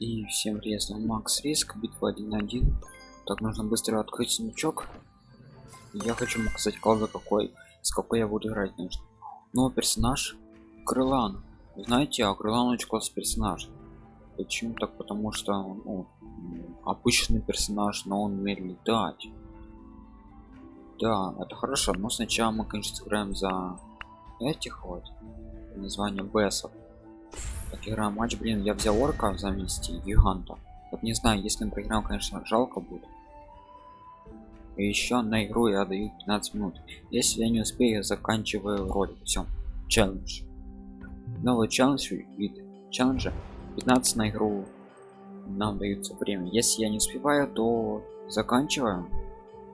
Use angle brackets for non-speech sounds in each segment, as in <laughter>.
И всем приветствую, Макс Риск, битва 1-1. Так, нужно быстро открыть смычок. Я хочу показать колда какой, с какой я буду играть, конечно. Новый персонаж Крылан. Знаете, а Крылан очень классный персонаж. Почему так? Потому что ну, обычный персонаж, но он умеет летать. Да, это хорошо, но сначала мы, конечно, сыграем за этих вот название бессов так играем матч блин я взял орка замести гиганта. Вот не знаю если мы проиграем конечно жалко будет. И еще на игру я даю 15 минут. Если я не успею заканчиваю ролик все челлендж. Новый челлендж вид челленджа. 15 на игру нам даются время. Если я не успеваю то заканчиваем.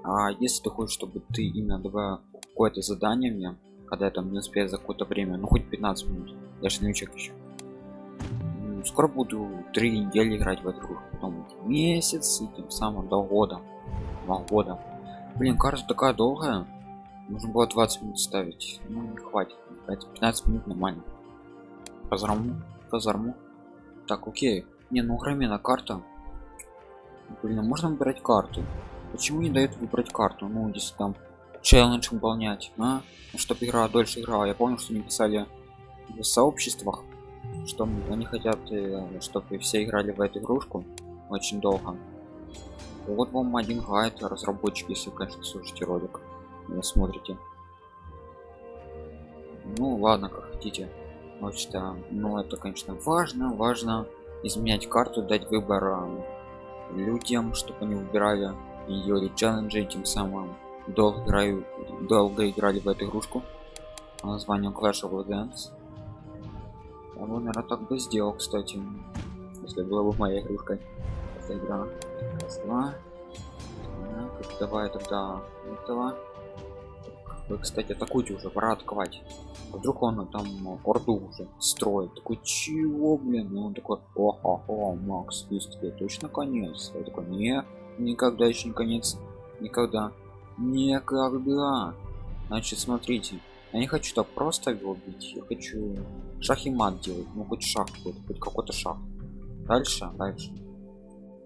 А если ты хочешь чтобы ты именно давал какое-то задание мне когда я там не успею за какое-то время ну хоть 15 минут. Я же новичок еще скоро буду три недели играть в игру. Потом месяц и тем самым до года. Два года. Блин карта такая долгая. Нужно было 20 минут ставить. Ну не хватит. 15 минут нормально. Казарму казарму так окей. Не ну громена карта. Блин а можно выбирать карту? Почему не дает выбрать карту? Ну если там челлендж выполнять а? Ну, чтобы игра дольше играла. Я помню что не писали в сообществах что они хотят э, чтобы все играли в эту игрушку очень долго. Вот вам один гайд разработчики если конечно слушайте ролик вы смотрите. Ну ладно как хотите. Вот что ну это конечно важно важно изменять карту дать выбор э, людям чтобы они выбирали ее челленджи тем самым долго играю долго играли в эту игрушку. Названием Clash of Legends он, наверное, так бы сделал, кстати. Если была бы моя игрушка. Эта игра. Раз, два. Так, давай тогда этого. Вы, кстати, атакуйте уже, пора атаковать. А вдруг он там орду уже строит. Такой, чего, блин? Ну он такой, о, о, Макс, тебе точно конец? Я такой, не, никогда еще не конец. Никогда. Никогда. Значит, смотрите. Я не хочу так просто его бить. Я хочу шах и мат делать. Ну хоть шах какой-то, хоть какой-то шах. Дальше, дальше.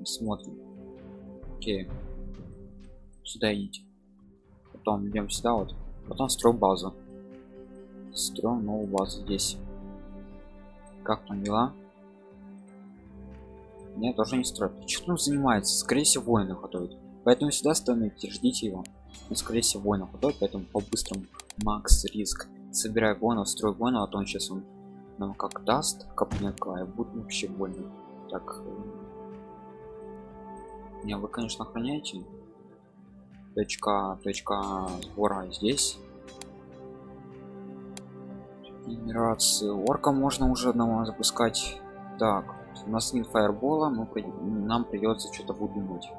Смотрим. Окей. Сюда идите. Потом идем сюда вот. Потом строим базу. Строим новую базу здесь. Как там дела? Нет, тоже не строит. Что он занимается? Скорее всего, воины готовит. Поэтому сюда становитесь, ждите его. Он, скорее всего, воинов готовит, поэтому по-быстрому. Макс риск. Собирай воинов строй воинов а то он сейчас он нам как даст копнека и будет вообще больно. Так э, не вы конечно охраняете. Точка точка сбора здесь. Генерации орка можно уже одного запускать. Так у нас нет фаербола но нам придется что-то выдумать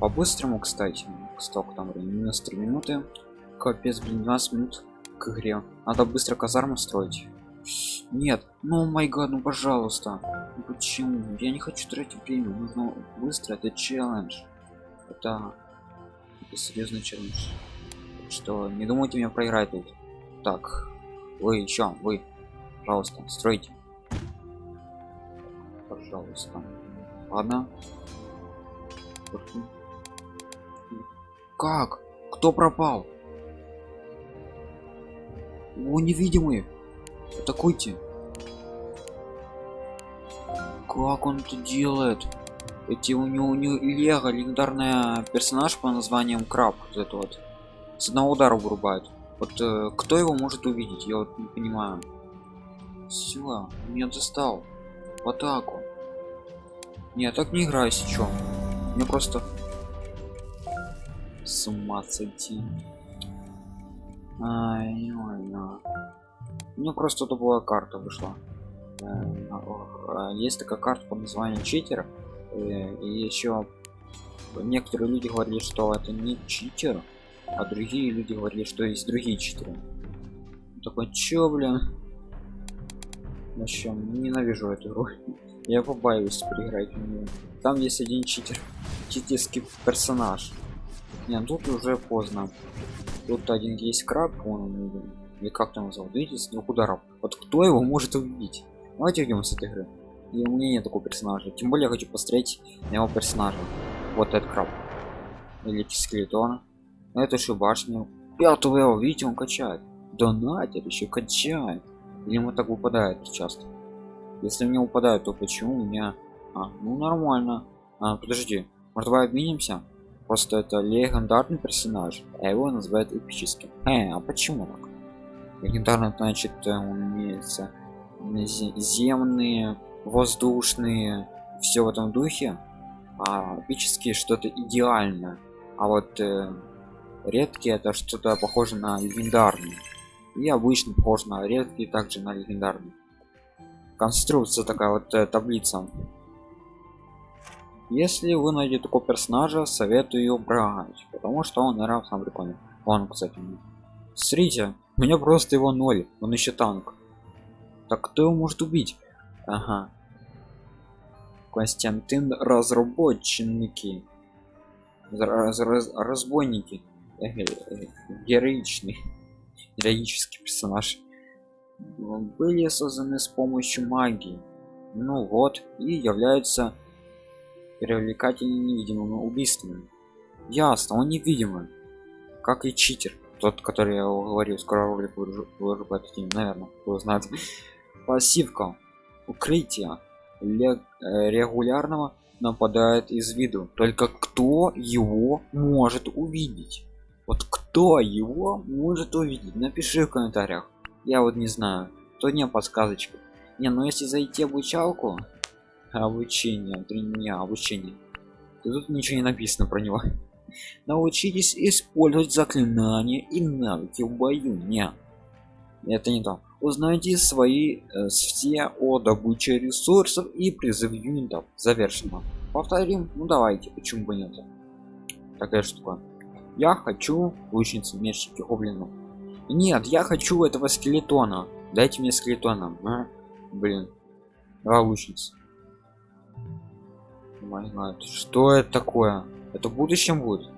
по-быстрому кстати столько там минус 3 минуты Капец, блин, 12 минут к игре. Надо быстро казарму строить. Нет, ну май гад, ну пожалуйста. Ну, почему? Я не хочу тратить время. Нужно быстро. Это челлендж. Это, это серьезный челлендж. Что не думайте меня проиграть тут. Так, вы еще, вы, пожалуйста, стройте. Пожалуйста. Ладно. Как? Кто пропал? О, невидимые. Атакуйте. Как он это делает? Эти у него, у него Лего легендарный персонаж по названием Краб. Вот это вот. С одного удара вырубает. Вот э, кто его может увидеть? Я вот не понимаю. Все, меня достал. В атаку. Не, так не играю сейчас. Мне просто с ума сойти. Ай, ой, ой. Ну просто тупая карта вышла. Э, есть такая карта под названием читер. Э, и еще некоторые люди говорили, что это не читер, а другие люди говорили, что есть другие читеры. Такой, чё, блин? В общем, ненавижу эту игру. <laughs> Я побаиваюсь проиграть в нее. Там есть один читер, читерский персонаж. Не, тут уже поздно. Тут один есть краб, он или как там назвал, видите, с двух ударов. Вот кто его может убить? Давайте идем с этой игры. и у меня нет такого персонажа. Тем более я хочу посмотреть на его персонажа. Вот этот краб. Великий скелетон это еще башню. Пятого его видите он качает. Донатер еще качает. Или ему так выпадает часто? Если мне упадает то почему у меня? А, ну нормально. А, подожди. Может давай обменимся просто это легендарный персонаж а его называют эпическим. Э, а почему так? Легендарный значит э, он имеется земные воздушные все в этом духе а эпические что-то идеальное. А вот э, редкие это что-то похоже на легендарный. И обычно похож на редкий также на легендарный. Конструкция такая вот э, таблица если вы найдете такого персонажа советую брать потому что он наверное сам прикольный. Он кстати смотрите у меня просто его ноль он еще танк. Так кто его может убить? Ага. Константин разработчики. Раз, раз, разбойники. Героичный <laughs> героический персонаж. Были созданы с помощью магии. Ну вот и являются привлекательными невидимыми убийствами ясно он невидимый. Как и читер тот который я говорил скоро ролик выложу по этой теме наверное кто знает. Пассивка. Укрытие. Э, регулярного нападает из виду. Только кто его может увидеть? Вот кто его может увидеть? Напиши в комментариях. Я вот не знаю. То не подсказочка не ну если зайти обучалку обучение три дня обучение. То тут ничего не написано про него. Научитесь использовать заклинания и навыки в бою. Не. Это не то. Узнайте свои э, все о добыче ресурсов и призыв юнитов. Завершено. Повторим? Ну давайте. Почему бы нет? Такая штука. Я хочу лучницы мечники гоблинов. Нет я хочу этого скелетона. Дайте мне скелетона. А? блин. Два лучницы что это такое? Это в будущем будет?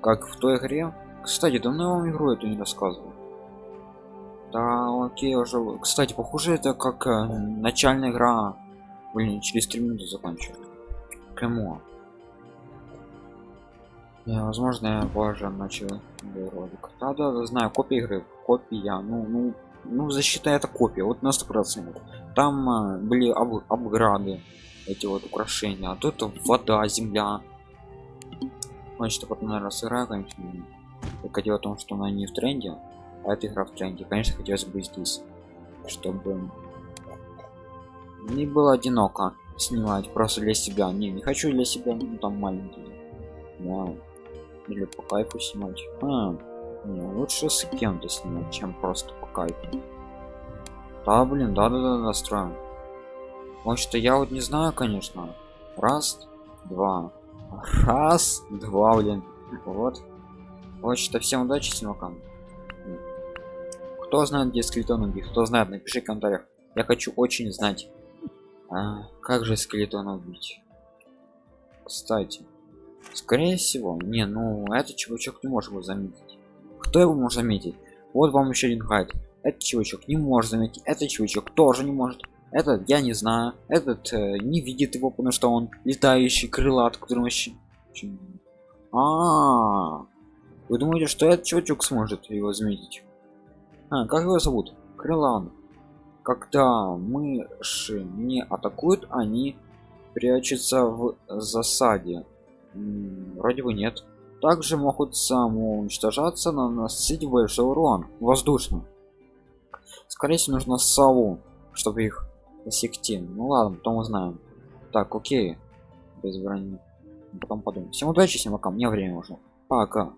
Как в той игре? Кстати давно вам игру эту не рассказывал. Да окей уже кстати похоже это как э, начальная игра. Блин через три минуты закончу. Кому не, возможно я позже начал ролик да, да да знаю копия игры. Копия ну ну ну защита это копия. Вот на сто процентов. Там а, были об, обграды эти вот украшения. А тут вода земля. Значит потом наверное сырая конечно только дело том что она не в тренде а эта игра в тренде. Конечно хотелось бы здесь чтобы не было одиноко снимать просто для себя. Не не хочу для себя ну, там маленький да. или по кайфу снимать. А, не, лучше с кем-то снимать чем просто по кайфу. Да блин да да да настроим потому что я вот не знаю конечно. Раз два. Раз два блин. Вот. Вот что всем удачи снимакам кто знает где скелетон убить кто знает напиши в комментариях. Я хочу очень знать. А, как же скелетон убить? Кстати скорее всего не ну этот чувачок не может его заметить. Кто его может заметить? Вот вам еще один гайд этот чувачок не может заметить. Этот чувачок тоже не может этот я не знаю. Этот э, не видит его потому что он летающий крылат который вообще а, -а, а вы думаете что этот чувачок сможет его заметить? А, как его зовут? Крылан. Когда мыши не атакуют они прячутся в засаде. М -м, вроде бы нет. Также могут самоуничтожаться наносить большой урон. Воздушно скорее всего нужно сову чтобы их засекти ну ладно потом узнаем. Так окей. Без брони потом подумаем. Всем удачи всем пока. Мне время уже. Пока